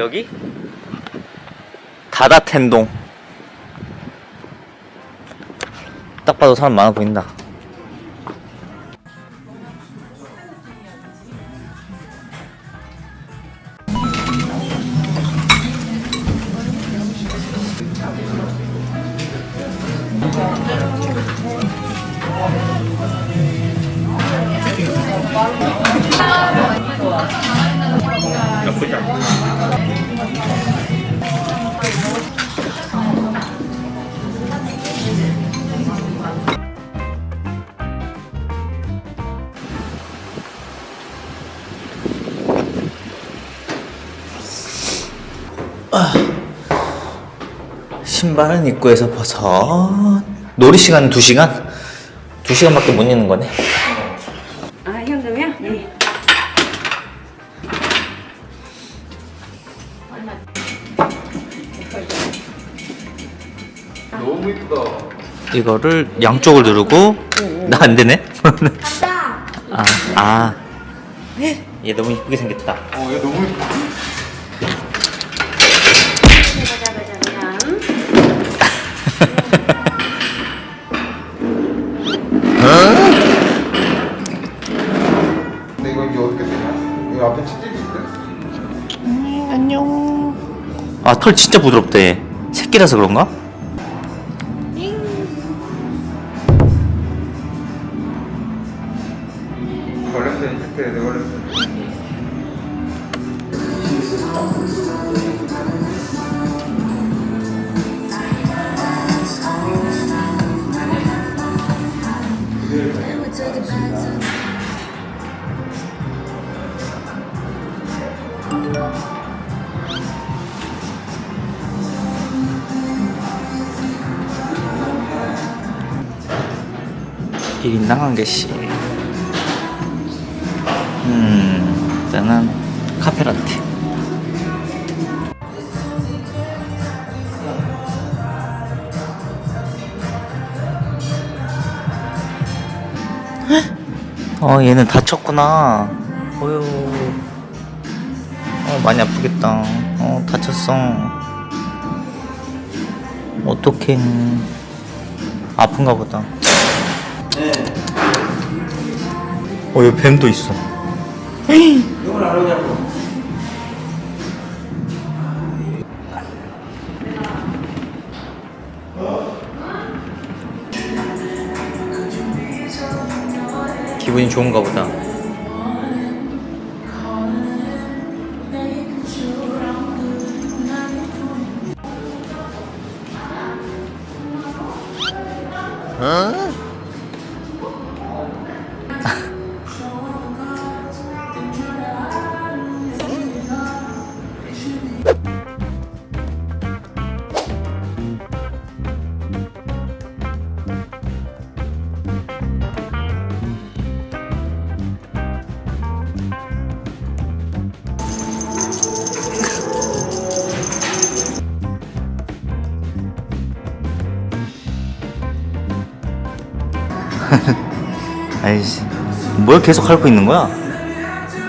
여기? 다다텐동 딱 봐도 사람 많아 보인다 신발은 입구에서 벗어 놀이 시간은 2시간? 2시간밖에 못 있는 거네 아 현금이야? 네. 너무 이쁘다. 이거를 양쪽을 누르고 나 안 되네. 아, 아. 얘 너무 이쁘게 생겼다. 어, 얘 너무 이쁘다. 아 털 진짜 부드럽대 새끼라서 그런가? Thank. 1인당 한 개씩 음 일단은 카페라테. 어 얘는 다쳤구나. 어휴. 어 많이 아프겠다. 어 다쳤어. 어떡해. 아픈가 보다. 어, 여기 뱀도 있어. 이걸 안 오냐고. 기분이 좋은가 보다. 아이씨, 뭘 계속 핥고 있는 거야?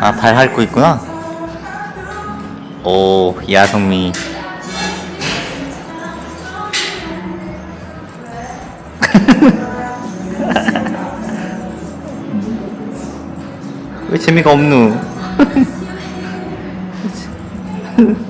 아, 발 핥고 있구나? 오, 야성미. 왜 재미가 없누?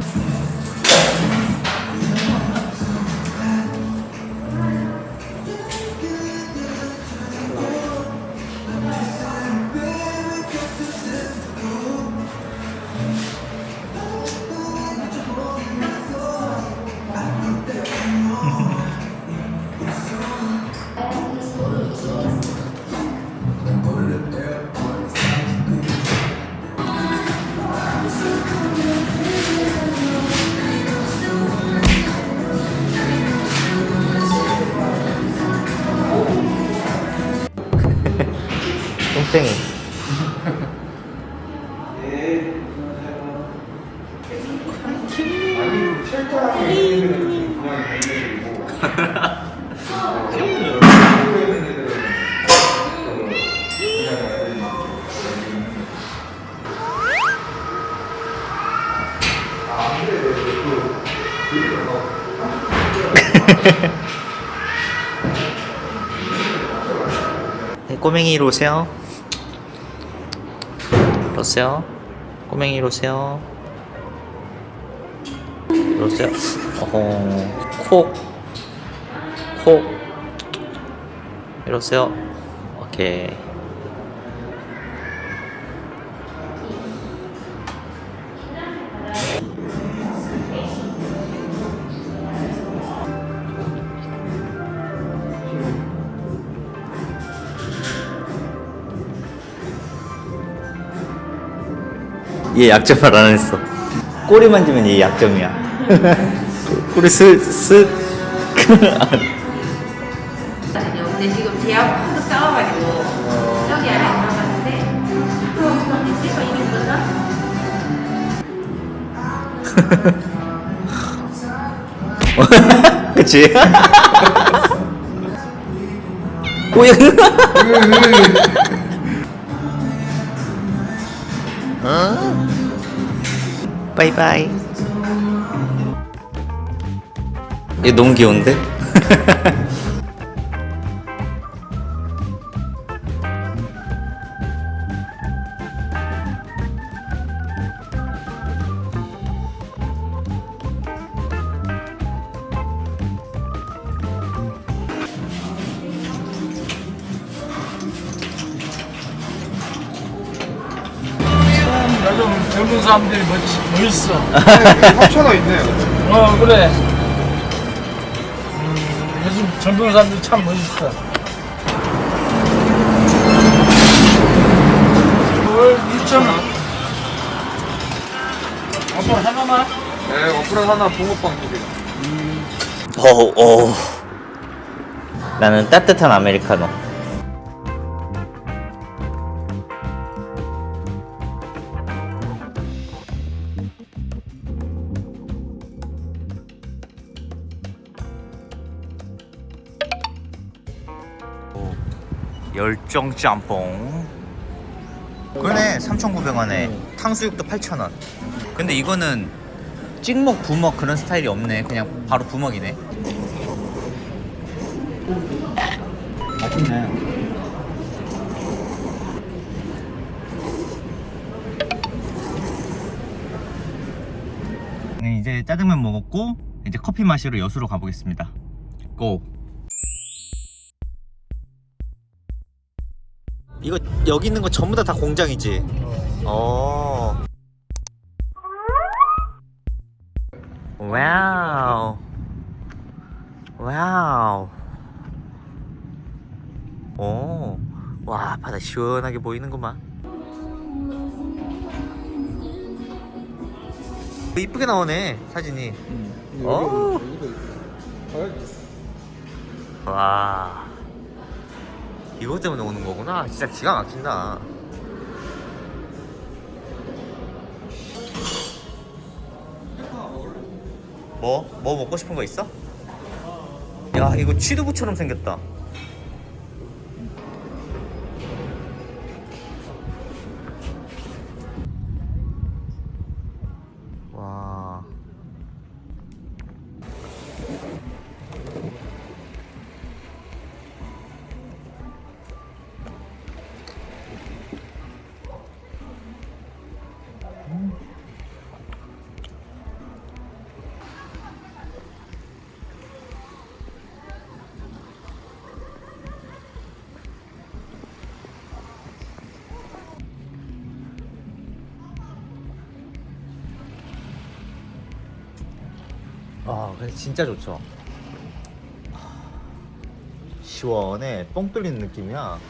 네, 꼬맹이로 오세요. 오세요. 꼬맹이로 오세요. 오세요. 어허, 콕, 콕. 이러세요. 오케이. 얘 약점을 안 했어. 꼬리 만지면 얘 약점이야. 꼬리 슥, 슥. 근데 지금 제하고 싸워가지고 안에 들어갔는데 그럼? 그치? 꼬야. 바이바이. 얘 너무 귀여운데? 젊은 사람들이 멋, 멋있어. 합쳐져 있네요. 어, 그래. 음, 요즘 젊은 사람들이 참 멋있어. 뭘 2,000원. 아빠 하나만? 네, 어플 하나 붕어빵 두 개. 어, 어. 나는 따뜻한 아메리카노. 열정 짬뽕. 그러네, 3,900원에 탕수육도 8,000원. 근데 이거는 찍먹, 부먹 그런 스타일이 없네. 그냥 바로 부먹이네. 맛있네. 네, 이제 짜장면 먹었고 이제 커피 마시러 여수로 가보겠습니다. 고. 이거 여기 있는 거 전부 다 다 공장이지. 어. 와우. 와우. 오. 와, 바다 시원하게 보이는구만. 이쁘게 나오네, 사진이. 오. 와. 이것 때문에 오는 거구나. 진짜 기가 막힌다. 뭐? 뭐 먹고 싶은 거 있어? 야, 이거 취두부처럼 생겼다. 근데 진짜 좋죠. 시원해. 뻥 뚫리는 느낌이야.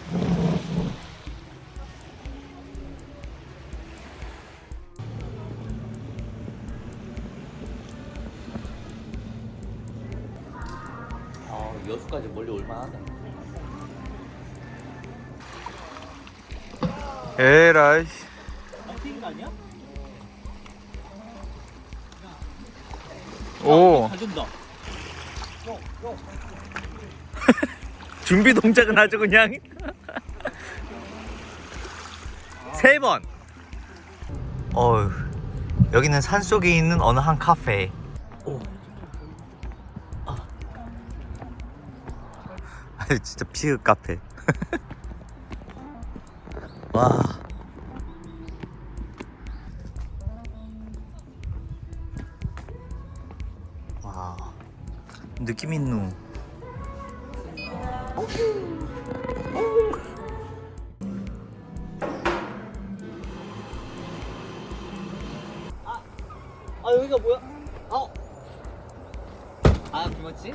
아, 여수까지 멀리 올만하네. 에라이. 아니야? 오. 준비 동작은 아주 그냥 세 번. 어휴, 여기는 산 속에 있는 어느 한 카페. 오. 아, 진짜 피읍 카페. 와. 와. 느낌 있노. 아 여기가 뭐야? 어? 아 김었지?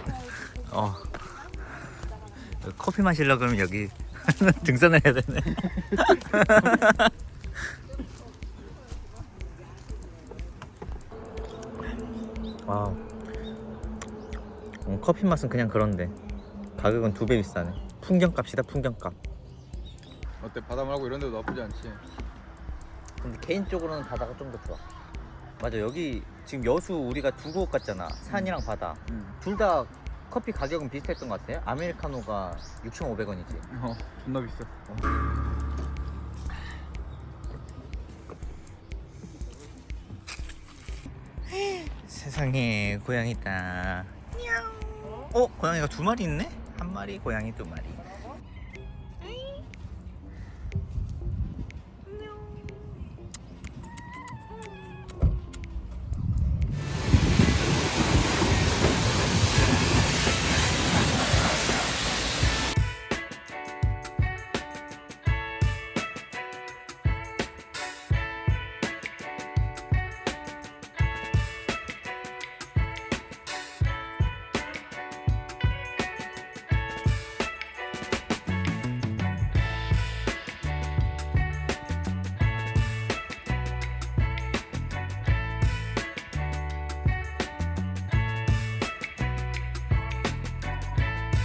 어. 커피 마시려 그러면 여기 등산을 해야 되네. 와. 음, 커피 맛은 그냥 그런데 가격은 두 배 비싸네. 풍경값이다 풍경값. 어때 바다 말고 이런 데도 나쁘지 않지 근데 개인적으로는 바다가 좀 더 좋아. 맞아 여기 지금 여수 우리가 두 곳 갔잖아. 산이랑 바다. 응. 둘다 커피 가격은 비슷했던 것 같아. 아메리카노가 6,500원이지. 어 존나 비싸 세상에 고양이 있다. 어 고양이가 두 마리 있네? 한 마리 고양이 두 마리.